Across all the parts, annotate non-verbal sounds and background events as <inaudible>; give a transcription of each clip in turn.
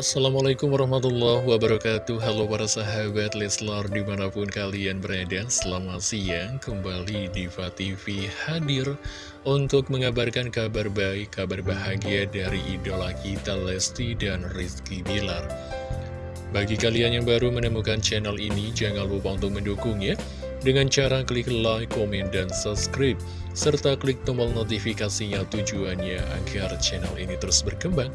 Assalamualaikum warahmatullahi wabarakatuh. Halo para sahabat Leslar di mana pun kalian berada Selamat siang. Kembali Diva TV hadir Untuk mengabarkan kabar baik, kabar bahagia dari idola kita Lesti dan Rizky Bilar. Bagi kalian yang baru menemukan channel ini Jangan lupa untuk mendukungnya Dengan cara klik like, komen, dan subscribe Serta klik tombol notifikasinya tujuannya Agar channel ini terus berkembang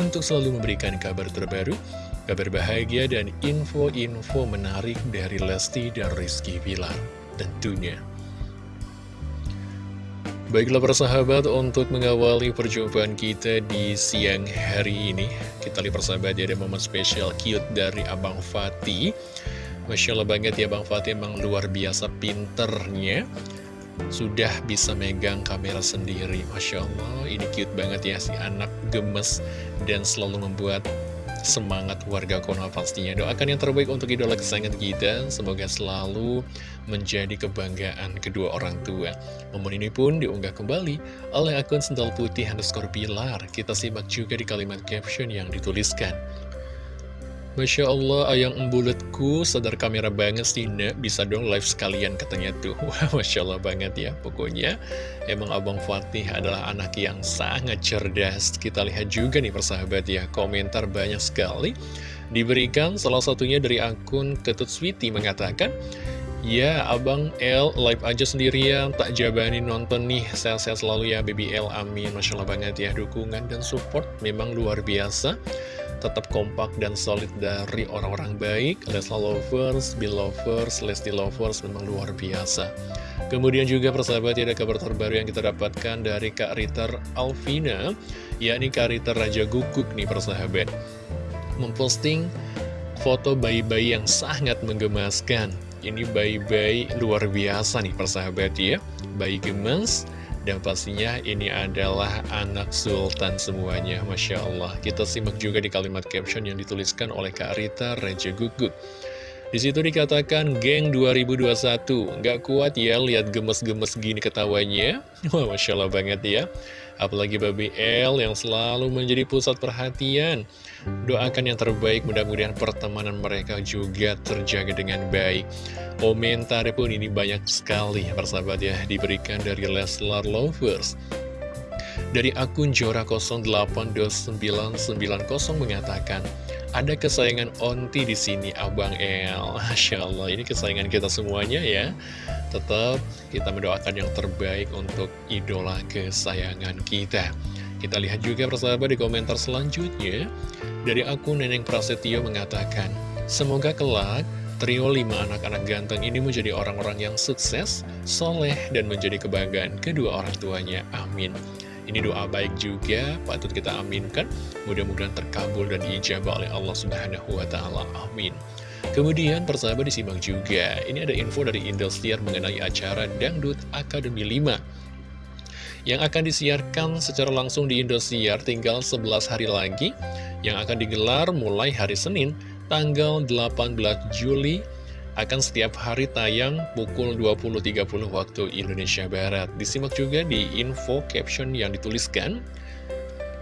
untuk selalu memberikan kabar terbaru, kabar bahagia, dan info-info menarik dari Lesti dan Rizky Bilar tentunya. Baiklah persahabat, untuk mengawali perjumpaan kita di siang hari ini, kita lihat persahabat ada momen spesial cute dari Abang Fatih. Masya Allah banget ya Bang Fatih, emang luar biasa pinternya sudah bisa megang kamera sendiri. Masya Allah ini cute banget ya si anak gemes dan selalu membuat semangat warga Konoha pastinya. Doakan yang terbaik untuk idola kesayangan kita. Semoga selalu menjadi kebanggaan kedua orang tua. Momen ini pun diunggah kembali oleh akun sendal putih underscore pilar. Kita simak juga di kalimat caption yang dituliskan Masya Allah, ayang embulutku, sadar kamera banget sih, Nek. Bisa dong live sekalian katanya tuh. <laughs> Wah, Masya Allah banget ya. Pokoknya, emang Abang Fatih adalah anak yang sangat cerdas. Kita lihat juga nih persahabat ya, komentar banyak sekali. Diberikan salah satunya dari akun Ketut Sweety mengatakan, Ya, Abang L live aja sendirian, tak jabani nonton nih, sehat-sehat selalu ya Baby L, amin. Masya Allah banget ya, dukungan dan support memang luar biasa. Tetap kompak dan solid dari orang-orang baik. Lesla Lovers, Bill Lovers, Lesti Lovers memang luar biasa. Kemudian juga persahabat ada kabar terbaru yang kita dapatkan dari Kak Ritter Alvina. Yakni Kak Ritter Raja Guguk nih persahabat. Memposting foto bayi-bayi yang sangat menggemaskan ini bayi-bayi luar biasa nih persahabat ya bayi gemes dan pastinya ini adalah anak sultan semuanya, Masya Allah. Kita simak juga di kalimat caption yang dituliskan oleh Kak Rita Raja Gugut. Di situ dikatakan, geng 2021, nggak kuat ya lihat gemes-gemes gini ketawanya. <laughs> Wah, Masya Allah banget ya. Apalagi Baby L yang selalu menjadi pusat perhatian. Doakan yang terbaik, mudah-mudahan pertemanan mereka juga terjaga dengan baik. Komentar pun ini banyak sekali, persahabat ya, diberikan dari Leslar Lovers. Dari akun Jora082990 mengatakan, ada kesayangan Onti di sini, Abang El. <laughs> Masya Allah, ini kesayangan kita semuanya ya. Tetap kita mendoakan yang terbaik untuk idola kesayangan kita. Kita lihat juga persahabat di komentar selanjutnya. Dari akun Neneng Prasetyo mengatakan, Semoga kelak trio lima anak-anak ganteng ini menjadi orang-orang yang sukses, soleh, dan menjadi kebanggaan kedua orang tuanya. Amin. Ini doa baik juga, patut kita aminkan. Mudah-mudahan terkabul dan diijabah oleh Allah Subhanahu wa Ta'ala. Amin. Kemudian persahabat disimak juga, ini ada info dari Indosiar mengenai acara Dangdut Akademi 5 yang akan disiarkan secara langsung di Indosiar tinggal 11 hari lagi yang akan digelar mulai hari Senin tanggal 18 Juli akan setiap hari tayang pukul 20.30 waktu Indonesia Barat. Disimak juga di info caption yang dituliskan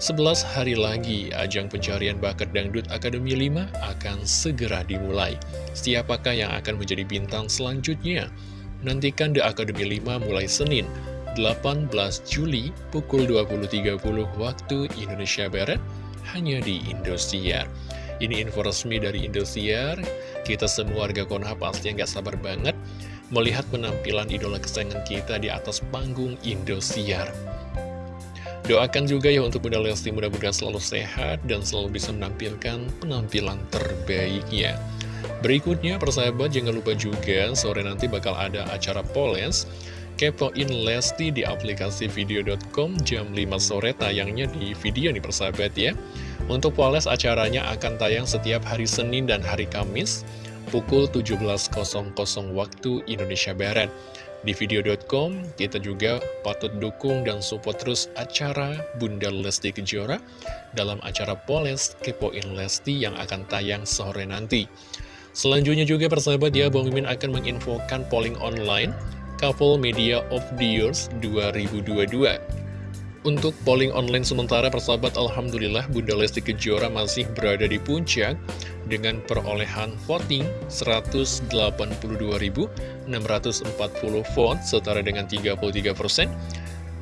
11 hari lagi, ajang pencarian bakat Dangdut Akademi 5 akan segera dimulai. Siapakah yang akan menjadi bintang selanjutnya? Nantikan The Akademi 5 mulai Senin, 18 Juli, pukul 20.30 waktu Indonesia Barat, hanya di Indosiar. Ini info resmi dari Indosiar. Kita semua warga Konoha pasti nggak sabar banget melihat penampilan idola kesayangan kita di atas panggung Indosiar. Doakan juga ya untuk Bunda Lesti mudah-mudahan selalu sehat dan selalu bisa menampilkan penampilan terbaiknya. Berikutnya persahabat jangan lupa juga sore nanti bakal ada acara Poles Kepoin Lesti di aplikasi video.com jam 5 sore tayangnya di video nih persahabat ya. Untuk Poles acaranya akan tayang setiap hari Senin dan hari Kamis pukul 17.00 waktu Indonesia Barat. Di video.com, kita juga patut dukung dan support terus acara Bunda Lesti Kejora dalam acara Poles Kepoin Lesti yang akan tayang sore nanti. Selanjutnya juga persahabat ya, Bang Mimin akan menginfokan polling online Couple Media of the Years 2022. Untuk polling online sementara persahabat Alhamdulillah Bunda Lesti Kejora masih berada di puncak dengan perolehan voting 182.640 vote setara dengan 33%.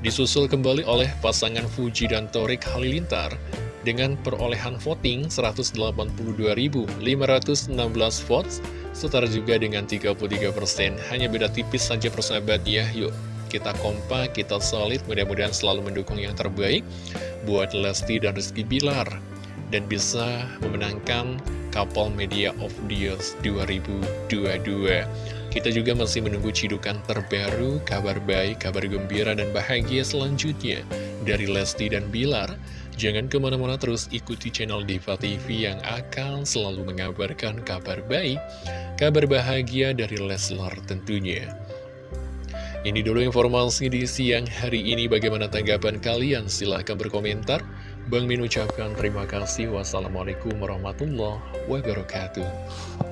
Disusul kembali oleh pasangan Fuji dan Torik Halilintar dengan perolehan voting 182.516 votes setara juga dengan 33%. Hanya beda tipis saja persahabat ya, yuk kita kompak, kita solid, mudah-mudahan selalu mendukung yang terbaik buat Lesti dan Rizky Bilar dan bisa memenangkan Couple Media of the Year 2022. Kita juga masih menunggu cidukan terbaru, kabar baik, kabar gembira, dan bahagia selanjutnya dari Lesti dan Bilar. Jangan ke mana-mana terus ikuti channel Diva TV yang akan selalu mengabarkan kabar baik, kabar bahagia dari Leslar tentunya. Ini dulu informasi di siang hari ini. Bagaimana tanggapan kalian? Silahkan berkomentar. Bang Min ucapkan terima kasih. Wassalamualaikum warahmatullahi wabarakatuh.